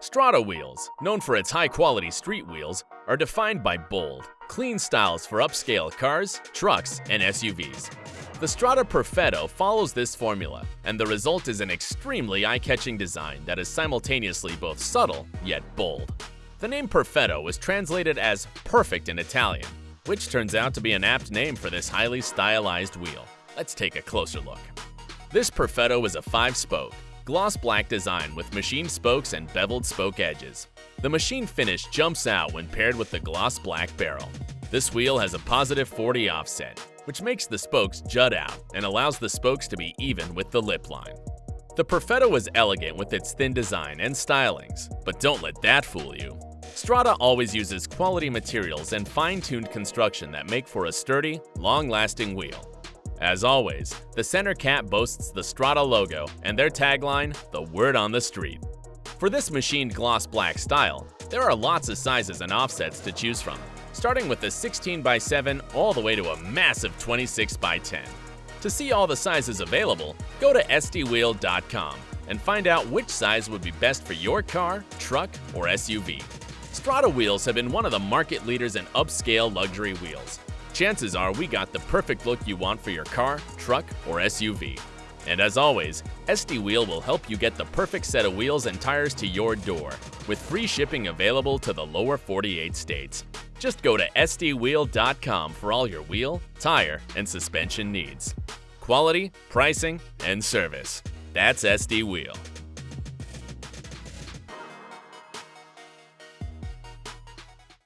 Strada wheels, known for its high-quality street wheels, are defined by bold, clean styles for upscale cars, trucks, and SUVs. The Strada Perfetto follows this formula, and the result is an extremely eye-catching design that is simultaneously both subtle yet bold. The name Perfetto was translated as perfect in Italian, which turns out to be an apt name for this highly stylized wheel. Let's take a closer look. This Perfetto is a 5-spoke, gloss black design with machined spokes and beveled spoke edges. The machine finish jumps out when paired with the gloss black barrel. This wheel has a positive 40 offset, which makes the spokes jut out and allows the spokes to be even with the lip line. The Perfetto is elegant with its thin design and stylings, but don't let that fool you. Strada always uses quality materials and fine-tuned construction that make for a sturdy, long-lasting wheel. As always, the center cap boasts the Strada logo and their tagline, the word on the street. For this machined gloss black style, there are lots of sizes and offsets to choose from, starting with a 16x7 all the way to a massive 26x10. To see all the sizes available, go to sdwheel.com and find out which size would be best for your car, truck, or SUV. Strada wheels have been one of the market leaders in upscale luxury wheels, chances are we got the perfect look you want for your car, truck, or SUV. And as always, SD Wheel will help you get the perfect set of wheels and tires to your door, with free shipping available to the lower 48 states. Just go to sdwheel.com for all your wheel, tire, and suspension needs. Quality, pricing, and service. That's SD Wheel.